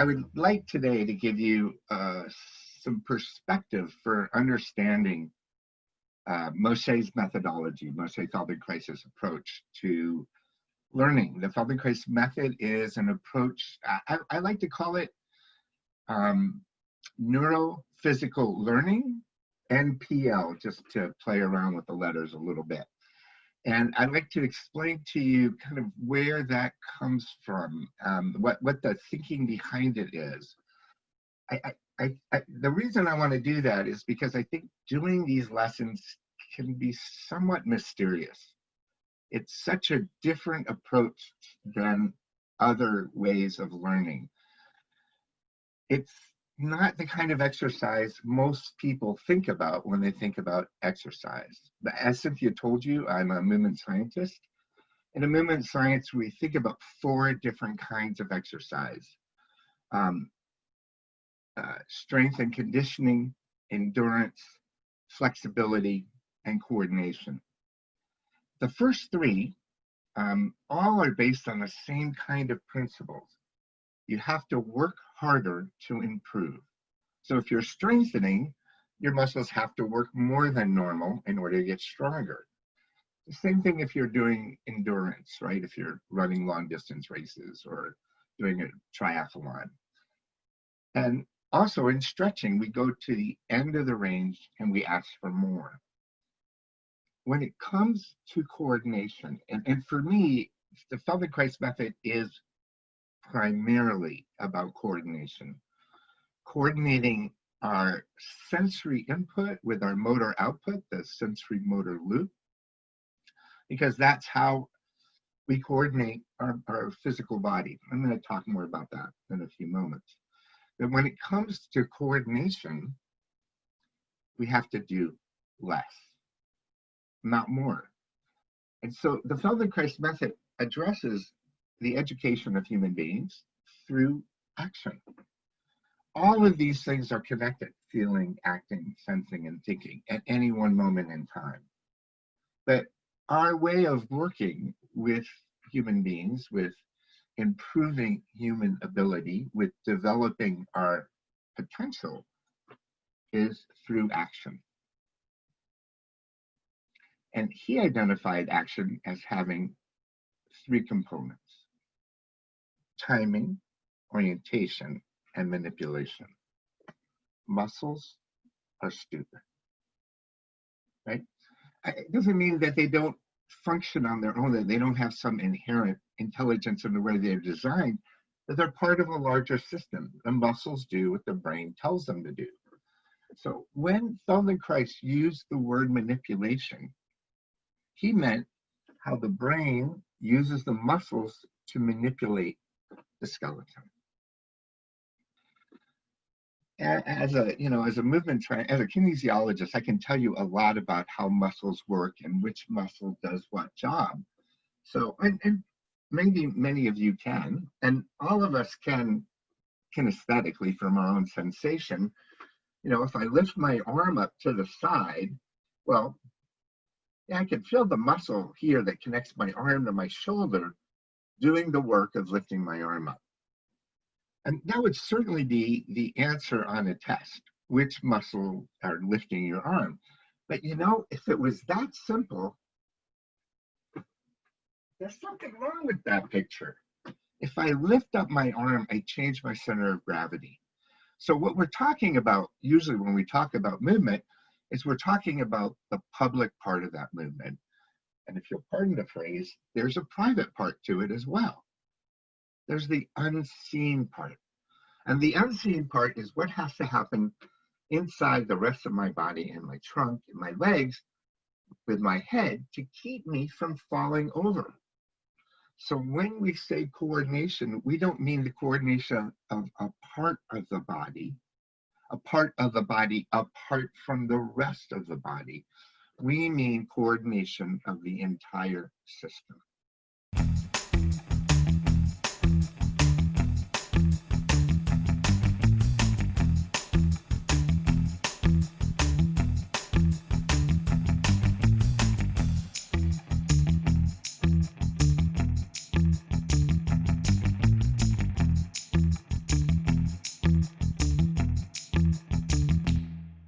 I would like today to give you uh, some perspective for understanding uh, Moshe's methodology, Moshe Feldenkrais' approach to learning. The Feldenkrais method is an approach, I, I like to call it um, neurophysical learning, NPL, just to play around with the letters a little bit. And I'd like to explain to you kind of where that comes from, um, what, what the thinking behind it is. I, I, I, the reason I want to do that is because I think doing these lessons can be somewhat mysterious. It's such a different approach than other ways of learning. It's not the kind of exercise most people think about when they think about exercise. But as Cynthia told you, I'm a movement scientist. In a movement science, we think about four different kinds of exercise. Um, uh, strength and conditioning, endurance, flexibility, and coordination. The first three um, all are based on the same kind of principles. You have to work harder to improve. So if you're strengthening, your muscles have to work more than normal in order to get stronger. The same thing if you're doing endurance, right? If you're running long distance races or doing a triathlon. And also in stretching, we go to the end of the range and we ask for more. When it comes to coordination, and, and for me, the Feldenkrais method is primarily about coordination. Coordinating our sensory input with our motor output, the sensory motor loop, because that's how we coordinate our, our physical body. I'm going to talk more about that in a few moments. But when it comes to coordination, we have to do less, not more. And so the Feldenkrais method addresses the education of human beings through action. All of these things are connected, feeling, acting, sensing, and thinking at any one moment in time. But our way of working with human beings, with improving human ability, with developing our potential, is through action. And he identified action as having three components timing, orientation, and manipulation. Muscles are stupid, right? It doesn't mean that they don't function on their own, that they don't have some inherent intelligence in the way they're designed, but they're part of a larger system. The muscles do what the brain tells them to do. So when Feldenkrais used the word manipulation, he meant how the brain uses the muscles to manipulate the skeleton. As a, you know, as a movement, as a kinesiologist, I can tell you a lot about how muscles work and which muscle does what job. So, and, and maybe many of you can, and all of us can kinesthetically from our own sensation. You know, if I lift my arm up to the side, well, yeah, I can feel the muscle here that connects my arm to my shoulder, doing the work of lifting my arm up. And that would certainly be the answer on a test, which muscle are lifting your arm. But you know, if it was that simple, there's something wrong with that picture. If I lift up my arm, I change my center of gravity. So what we're talking about, usually when we talk about movement, is we're talking about the public part of that movement and if you'll pardon the phrase, there's a private part to it as well. There's the unseen part. And the unseen part is what has to happen inside the rest of my body and my trunk and my legs with my head to keep me from falling over. So when we say coordination, we don't mean the coordination of a part of the body, a part of the body apart from the rest of the body we mean coordination of the entire system.